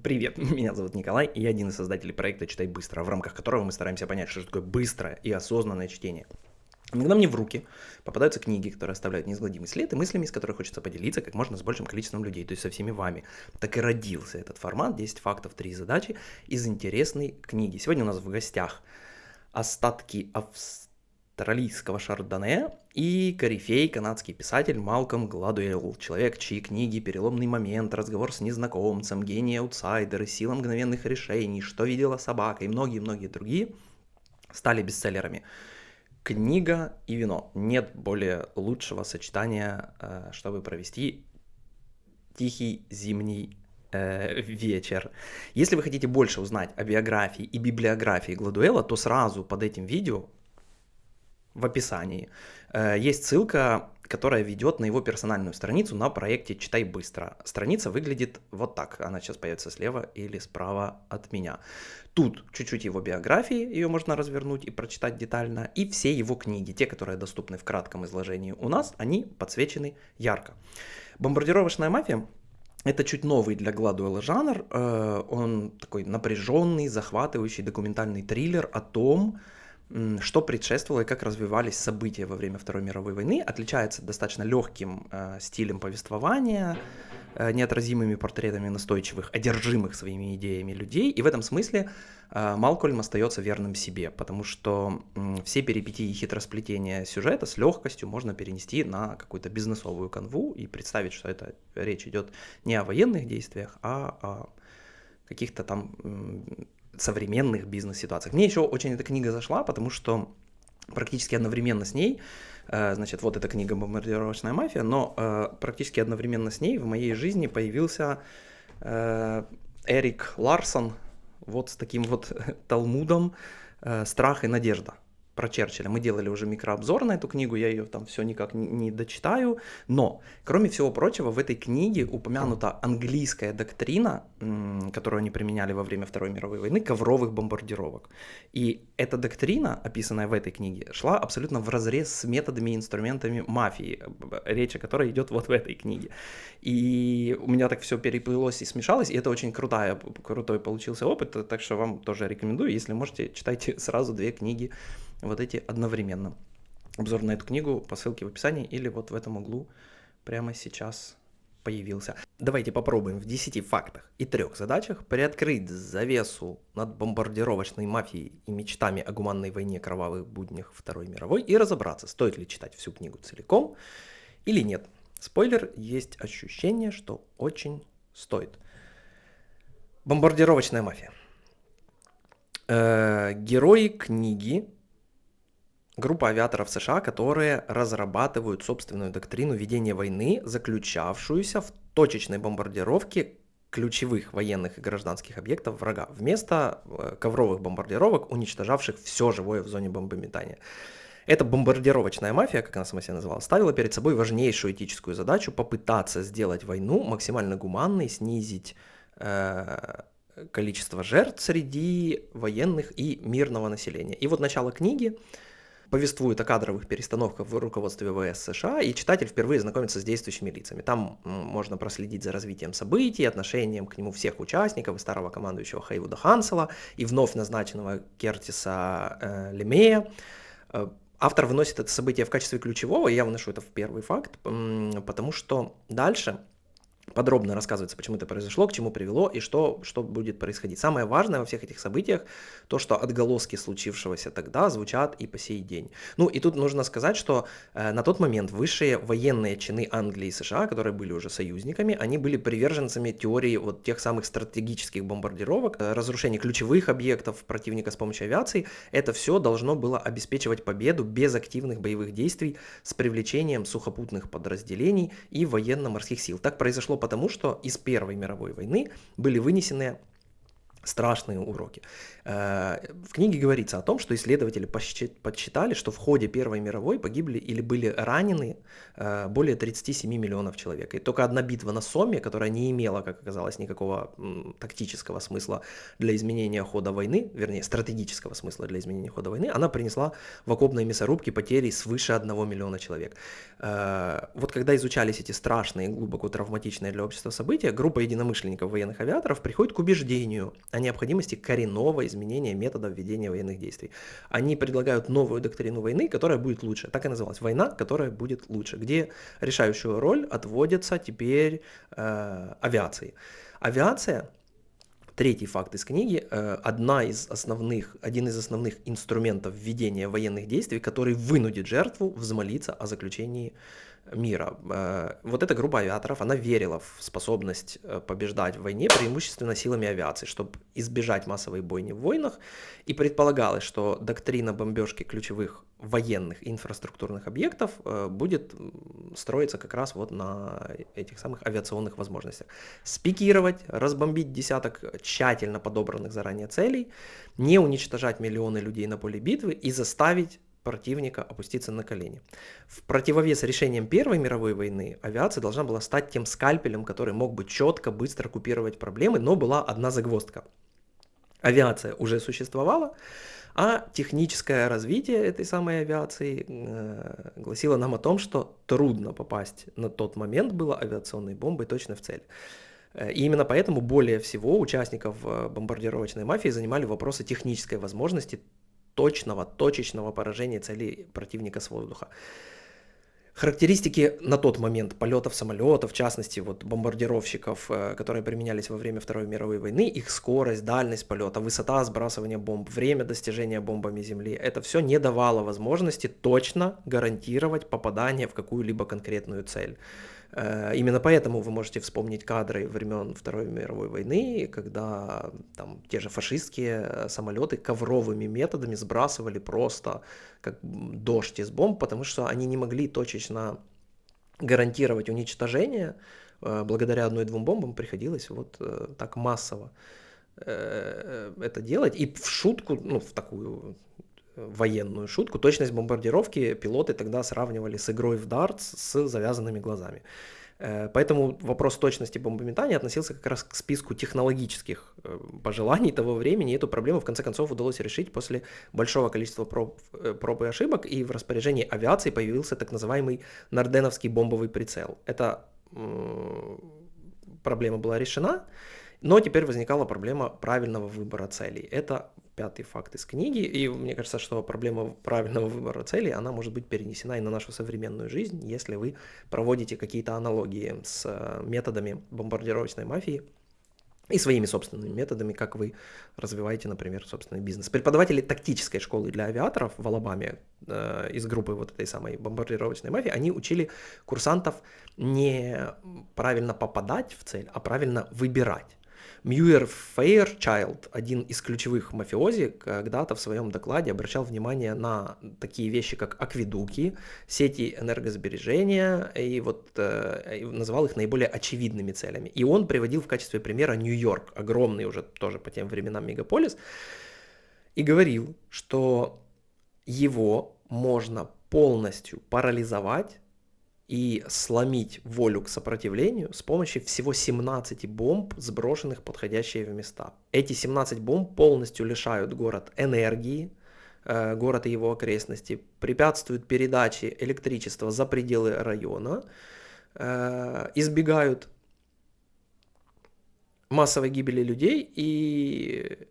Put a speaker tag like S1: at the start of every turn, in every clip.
S1: Привет, меня зовут Николай, и я один из создателей проекта «Читай быстро», в рамках которого мы стараемся понять, что такое быстрое и осознанное чтение. Иногда мне в руки попадаются книги, которые оставляют неизгладимый след, и мыслями, с которых хочется поделиться как можно с большим количеством людей, то есть со всеми вами. Так и родился этот формат «10 фактов, 3 задачи» из интересной книги. Сегодня у нас в гостях остатки австралийского австралийского шардоне и корифей канадский писатель Малком Гладуэлл, человек, чьи книги «Переломный момент», «Разговор с незнакомцем», «Гений аутсайдеры», «Сила мгновенных решений», «Что видела собака» и многие-многие другие стали бестселлерами. Книга и вино. Нет более лучшего сочетания, э, чтобы провести тихий зимний э, вечер. Если вы хотите больше узнать о биографии и библиографии Гладуэла, то сразу под этим видео в описании. Э, есть ссылка, которая ведет на его персональную страницу на проекте «Читай быстро». Страница выглядит вот так. Она сейчас появится слева или справа от меня. Тут чуть-чуть его биографии, ее можно развернуть и прочитать детально. И все его книги, те, которые доступны в кратком изложении у нас, они подсвечены ярко. «Бомбардировочная мафия» Это чуть новый для Гладуэлла жанр. Э, он такой напряженный, захватывающий документальный триллер о том, что предшествовало и как развивались события во время Второй мировой войны, отличается достаточно легким э, стилем повествования, э, неотразимыми портретами настойчивых, одержимых своими идеями людей, и в этом смысле э, Малкольм остается верным себе, потому что э, все перипетии и хитросплетения сюжета с легкостью можно перенести на какую-то бизнесовую канву и представить, что это речь идет не о военных действиях, а о каких-то там современных бизнес-ситуациях. Мне еще очень эта книга зашла, потому что практически одновременно с ней, э, значит, вот эта книга «Бомбардировочная мафия», но э, практически одновременно с ней в моей жизни появился э, Эрик Ларсон вот с таким вот талмудом «Страх и надежда» про Черчилля. Мы делали уже микрообзор на эту книгу, я ее там все никак не, дочитаю. Но, кроме всего прочего, в этой книге упомянута английская доктрина, которую они применяли во время Второй мировой войны, ковровых бомбардировок. И эта доктрина, описанная в этой книге, шла абсолютно в разрез с методами и инструментами мафии, речь о которой идет вот в этой книге. И у меня так все переплылось и смешалось, и это очень крутая, крутой получился опыт, так что вам тоже рекомендую, если можете, читайте сразу две книги вот эти одновременно. Обзор на эту книгу по ссылке в описании или вот в этом углу прямо сейчас появился. Давайте попробуем в 10 фактах и трех задачах приоткрыть завесу над бомбардировочной мафией и мечтами о гуманной войне кровавых буднях Второй мировой и разобраться, стоит ли читать всю книгу целиком или нет. Спойлер, есть ощущение, что очень стоит. Бомбардировочная мафия. Э, герои книги группа авиаторов США, которые разрабатывают собственную доктрину ведения войны, заключавшуюся в точечной бомбардировке ключевых военных и гражданских объектов врага, вместо э, ковровых бомбардировок, уничтожавших все живое в зоне бомбометания. Эта бомбардировочная мафия, как она сама себя называла, ставила перед собой важнейшую этическую задачу попытаться сделать войну максимально гуманной, снизить э, количество жертв среди военных и мирного населения. И вот начало книги повествует о кадровых перестановках в руководстве ВС США, и читатель впервые знакомится с действующими лицами. Там можно проследить за развитием событий, отношением к нему всех участников, и старого командующего Хейвуда Хансела, и вновь назначенного Кертиса э, Лемея. Э, автор выносит это событие в качестве ключевого, и я выношу это в первый факт, потому что дальше подробно рассказывается, почему это произошло, к чему привело и что, что будет происходить. Самое важное во всех этих событиях то, что отголоски случившегося тогда звучат и по сей день. Ну и тут нужно сказать, что э, на тот момент высшие военные чины Англии и США, которые были уже союзниками, они были приверженцами теории вот тех самых стратегических бомбардировок, э, разрушения ключевых объектов противника с помощью авиации. Это все должно было обеспечивать победу без активных боевых действий с привлечением сухопутных подразделений и военно-морских сил. Так произошло потому, что из Первой мировой войны были вынесены страшные уроки. Э, в книге говорится о том, что исследователи подсчитали, что в ходе Первой мировой погибли или были ранены э, более 37 миллионов человек. И только одна битва на Соме, которая не имела, как оказалось, никакого тактического смысла для изменения хода войны, вернее, стратегического смысла для изменения хода войны, она принесла в окопной мясорубке потери свыше 1 миллиона человек. Э, вот когда изучались эти страшные, глубоко травматичные для общества события, группа единомышленников военных авиаторов приходит к убеждению о необходимости коренного изменения методов ведения военных действий. Они предлагают новую доктрину войны, которая будет лучше. Так и называлась. Война, которая будет лучше. Где решающую роль отводится теперь э, авиации. Авиация Третий факт из книги. Э, одна из основных, один из основных инструментов ведения военных действий, который вынудит жертву взмолиться о заключении мира. Э, вот эта группа авиаторов, она верила в способность э, побеждать в войне преимущественно силами авиации, чтобы избежать массовой бойни в войнах, и предполагалось, что доктрина бомбежки ключевых военных инфраструктурных объектов э, будет строиться как раз вот на этих самых авиационных возможностях. Спикировать, разбомбить десяток тщательно подобранных заранее целей, не уничтожать миллионы людей на поле битвы и заставить противника опуститься на колени. В противовес решениям Первой мировой войны авиация должна была стать тем скальпелем, который мог бы четко, быстро купировать проблемы, но была одна загвоздка. Авиация уже существовала, а техническое развитие этой самой авиации э, гласило нам о том, что трудно попасть на тот момент было авиационной бомбой точно в цель. Э, и именно поэтому более всего участников э, бомбардировочной мафии занимали вопросы технической возможности точного, точечного поражения целей противника с воздуха. Характеристики на тот момент полетов самолетов, в частности вот бомбардировщиков, э, которые применялись во время Второй мировой войны, их скорость, дальность полета, высота сбрасывания бомб, время достижения бомбами Земли, это все не давало возможности точно гарантировать попадание в какую-либо конкретную цель. Э, именно поэтому вы можете вспомнить кадры времен Второй мировой войны, когда там те же фашистские э, самолеты ковровыми методами сбрасывали просто как дождь из бомб, потому что они не могли точечно гарантировать уничтожение. Э, благодаря одной-двум бомбам приходилось вот так массово это делать. И в шутку, ну, в такую военную шутку. Точность бомбардировки пилоты тогда сравнивали с игрой в дартс с завязанными глазами. Э, поэтому вопрос точности бомбометания относился как раз к списку технологических э, пожеланий того времени. И эту проблему в конце концов удалось решить после большого количества проб, э, проб и ошибок. И в распоряжении авиации появился так называемый Нарденовский бомбовый прицел. Эта проблема была решена. Но теперь возникала проблема правильного выбора целей. Это пятый факт из книги, и мне кажется, что проблема правильного выбора целей, она может быть перенесена и на нашу современную жизнь, если вы проводите какие-то аналогии с э, методами бомбардировочной мафии, и своими собственными методами, как вы развиваете, например, собственный бизнес. Преподаватели тактической школы для авиаторов в Алабаме э, из группы вот этой самой бомбардировочной мафии, они учили курсантов не правильно попадать в цель, а правильно выбирать. Мьюер Фейрчайлд, один из ключевых мафиози, когда-то в своем докладе обращал внимание на такие вещи, как акведуки, сети энергосбережения, и вот э, называл их наиболее очевидными целями. И он приводил в качестве примера Нью-Йорк, огромный уже тоже по тем временам мегаполис, и говорил, что его можно полностью парализовать и сломить волю к сопротивлению с помощью всего 17 бомб, сброшенных подходящие в места. Эти 17 бомб полностью лишают город энергии, э, город и его окрестности, препятствуют передаче электричества за пределы района, э, избегают массовой гибели людей и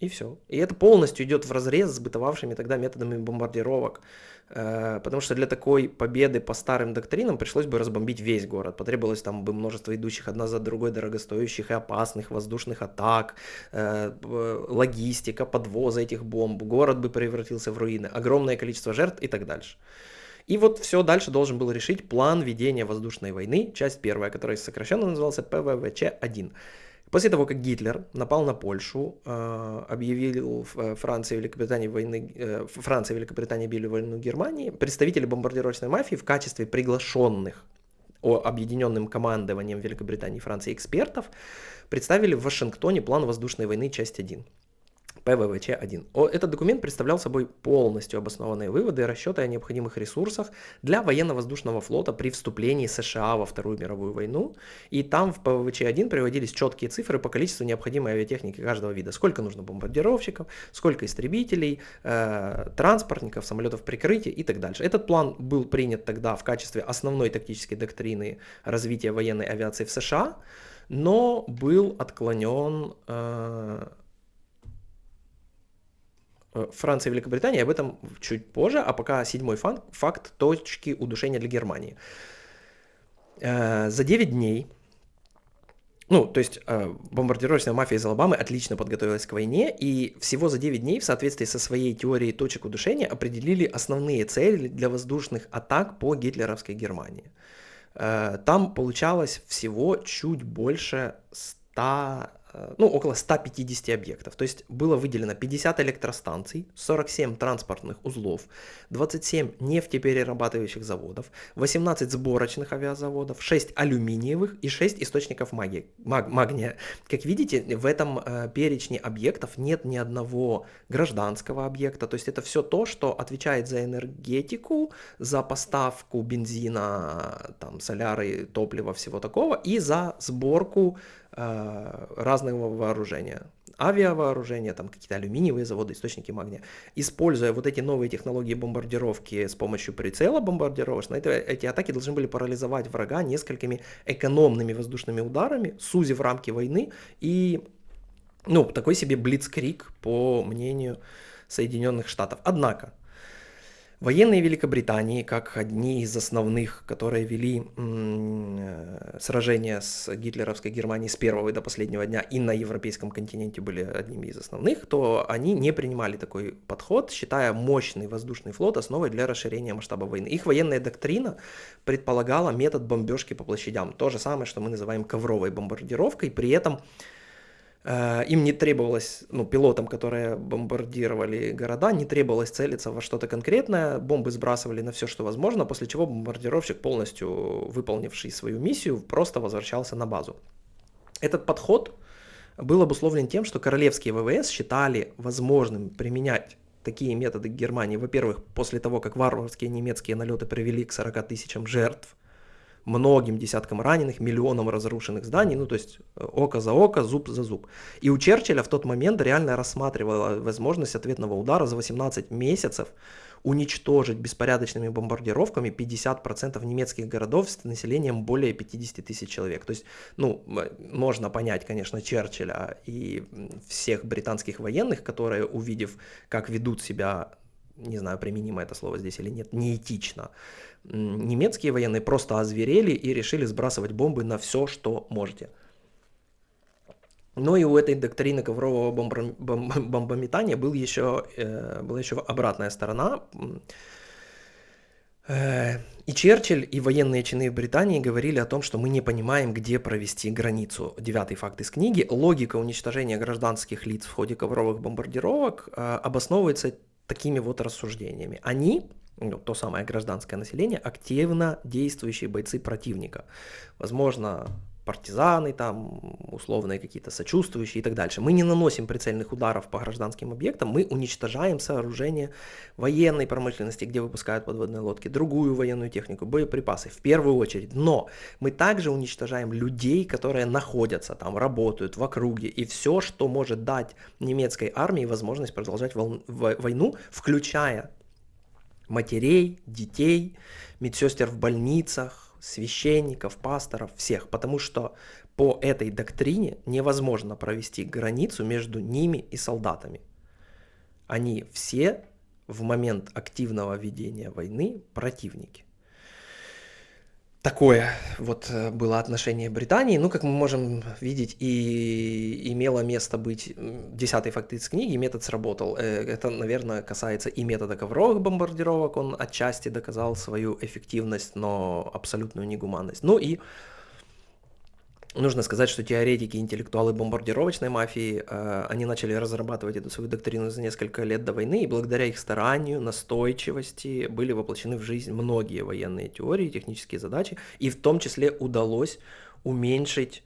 S1: и все. И это полностью идет в разрез с бытовавшими тогда методами бомбардировок. Э, потому что для такой победы по старым доктринам пришлось бы разбомбить весь город. Потребовалось там бы множество идущих одна за другой дорогостоящих и опасных воздушных атак, э, логистика, подвоза этих бомб. Город бы превратился в руины. Огромное количество жертв и так дальше. И вот все дальше должен был решить план ведения воздушной войны, часть первая, которая сокращенно назывался ПВВЧ-1. После того, как Гитлер напал на Польшу, э, объявил э, Франция и Великобритания войны, э, Франция и Великобритания били войну Германии, представители бомбардировочной мафии в качестве приглашенных объединенным командованием Великобритании и Франции экспертов представили в Вашингтоне план воздушной войны часть 1. ПВВЧ-1. Этот документ представлял собой полностью обоснованные выводы и расчеты о необходимых ресурсах для военно-воздушного флота при вступлении США во Вторую мировую войну. И там в ПВВЧ-1 приводились четкие цифры по количеству необходимой авиатехники каждого вида. Сколько нужно бомбардировщиков, сколько истребителей, э, транспортников, самолетов прикрытия и так дальше. Этот план был принят тогда в качестве основной тактической доктрины развития военной авиации в США, но был отклонен э, Франция и Великобритания, об этом чуть позже, а пока седьмой факт, факт точки удушения для Германии. Э, за 9 дней, ну, то есть э, бомбардировочная мафия из Алабамы отлично подготовилась к войне, и всего за 9 дней в соответствии со своей теорией точек удушения определили основные цели для воздушных атак по гитлеровской Германии. Там получалось всего чуть больше 100 Э, ну, около 150 объектов. То есть было выделено 50 электростанций, 47 транспортных узлов, 27 нефтеперерабатывающих заводов, 18 сборочных авиазаводов, 6 алюминиевых и 6 источников магии, маг, магния. Как видите, в этом э, перечне объектов нет ни одного гражданского объекта. То есть это все то, что отвечает за энергетику, за поставку бензина, там, соляры, топлива, всего такого, и за сборку Э, разного вооружения. Авиавооружение, там какие-то алюминиевые заводы, источники магния. Используя вот эти новые технологии бомбардировки с помощью прицела бомбардировочного, эти атаки должны были парализовать врага несколькими экономными воздушными ударами, сузив рамки войны и ну, такой себе блицкрик, по мнению Соединенных Штатов. Однако, Военные Великобритании, как одни из основных, которые вели э, сражения с гитлеровской Германией с первого и до последнего дня и на европейском континенте были одними из основных, то они не принимали такой подход, считая мощный воздушный флот основой для расширения масштаба войны. Их военная доктрина предполагала метод бомбежки по площадям, то же самое, что мы называем ковровой бомбардировкой, при этом им не требовалось, ну, пилотам, которые бомбардировали города, не требовалось целиться во что-то конкретное, бомбы сбрасывали на все, что возможно, после чего бомбардировщик, полностью выполнивший свою миссию, просто возвращался на базу. Этот подход был обусловлен тем, что королевские ВВС считали возможным применять такие методы Германии, во-первых, после того, как варварские немецкие налеты привели к 40 тысячам жертв, многим десяткам раненых, миллионам разрушенных зданий, ну то есть э, око за око, зуб за зуб. И у Черчилля в тот момент реально рассматривала возможность ответного удара за 18 месяцев уничтожить беспорядочными бомбардировками 50% немецких городов с населением более 50 тысяч человек. То есть, ну, можно понять, конечно, Черчилля и всех британских военных, которые, увидев, как ведут себя не знаю, применимо это слово здесь или нет, неэтично. Немецкие военные просто озверели и решили сбрасывать бомбы на все, что можете. Но и у этой доктрины коврового бомбометания был еще, э, была еще обратная сторона. Э, и Черчилль, и военные чины Британии говорили о том, что мы не понимаем, где провести границу. Девятый факт из книги. Логика уничтожения гражданских лиц в ходе ковровых бомбардировок э, обосновывается такими вот рассуждениями. Они, ну, то самое гражданское население, активно действующие бойцы противника. Возможно, партизаны, там, условные какие-то сочувствующие и так дальше. Мы не наносим прицельных ударов по гражданским объектам, мы уничтожаем сооружения военной промышленности, где выпускают подводные лодки, другую военную технику, боеприпасы в первую очередь. Но мы также уничтожаем людей, которые находятся там, работают в округе, и все, что может дать немецкой армии возможность продолжать войну, включая матерей, детей, медсестер в больницах, священников, пасторов, всех, потому что по этой доктрине невозможно провести границу между ними и солдатами. Они все в момент активного ведения войны противники. Такое вот э, было отношение Британии. Ну, как мы можем видеть, и имело место быть десятый факт из книги, метод сработал. Э, это, наверное, касается и метода ковровых бомбардировок. Он отчасти доказал свою эффективность, но абсолютную негуманность. Ну и Нужно сказать, что теоретики, интеллектуалы бомбардировочной мафии, э, они начали разрабатывать эту свою доктрину за несколько лет до войны, и благодаря их старанию, настойчивости были воплощены в жизнь многие военные теории, технические задачи, и в том числе удалось уменьшить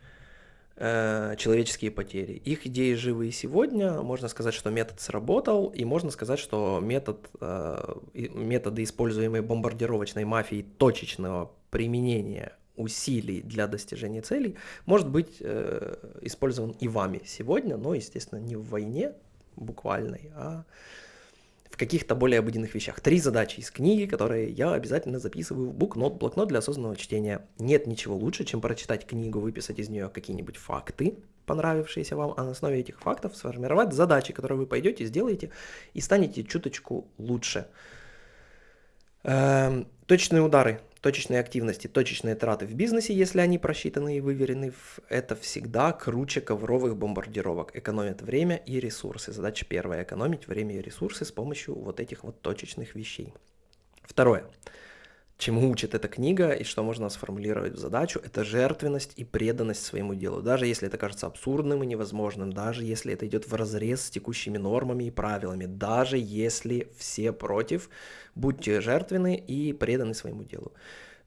S1: э, человеческие потери. Их идеи живы и сегодня. Можно сказать, что метод сработал, и можно сказать, что метод, э, методы, используемые бомбардировочной мафией точечного применения усилий для достижения целей может быть э, использован и вами сегодня, но, естественно, не в войне буквальной, а в каких-то более обыденных вещах. Три задачи из книги, которые я обязательно записываю в букнот, блокнот для осознанного чтения. Нет ничего лучше, чем прочитать книгу, выписать из нее какие-нибудь факты, понравившиеся вам, а на основе этих фактов сформировать задачи, которые вы пойдете, сделаете и станете чуточку лучше. Эм, точные удары точечные активности, точечные траты в бизнесе, если они просчитаны и выверены, это всегда круче ковровых бомбардировок. Экономят время и ресурсы. Задача первая – экономить время и ресурсы с помощью вот этих вот точечных вещей. Второе чему учит эта книга и что можно сформулировать в задачу, это жертвенность и преданность своему делу. Даже если это кажется абсурдным и невозможным, даже если это идет в разрез с текущими нормами и правилами, даже если все против, будьте жертвенны и преданы своему делу.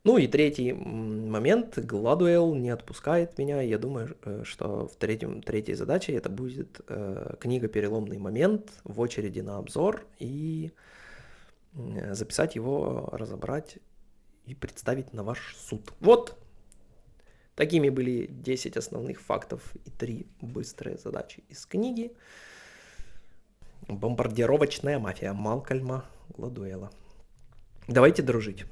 S1: Ну и третий момент, Гладуэлл не отпускает меня, я думаю, э, что в третьем, третьей задаче это будет э, книга «Переломный момент» в очереди на обзор и записать его, разобрать и представить на ваш суд. Вот такими были 10 основных фактов и 3 быстрые задачи из книги. Бомбардировочная мафия Малкольма Гладуэла. Давайте дружить.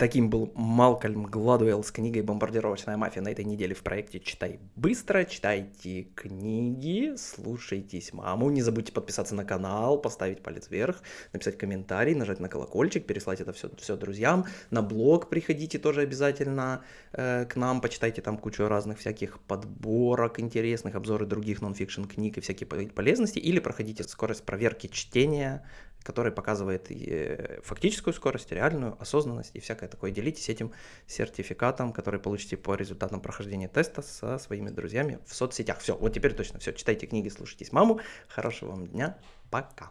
S1: Таким был Малкольм Гладуэлл с книгой «Бомбардировочная мафия» на этой неделе в проекте «Читай быстро», читайте книги, слушайтесь маму, не забудьте подписаться на канал, поставить палец вверх, написать комментарий, нажать на колокольчик, переслать это все, все друзьям, на блог приходите тоже обязательно э, к нам, почитайте там кучу разных всяких подборок интересных, обзоры других нонфикшн книг и всякие полезности, или проходите скорость проверки чтения, который показывает э, фактическую скорость, реальную осознанность и всякое такое. Делитесь этим сертификатом, который получите по результатам прохождения теста со своими друзьями в соцсетях. Все, вот теперь точно все. Читайте книги, слушайтесь маму. Хорошего вам дня. Пока.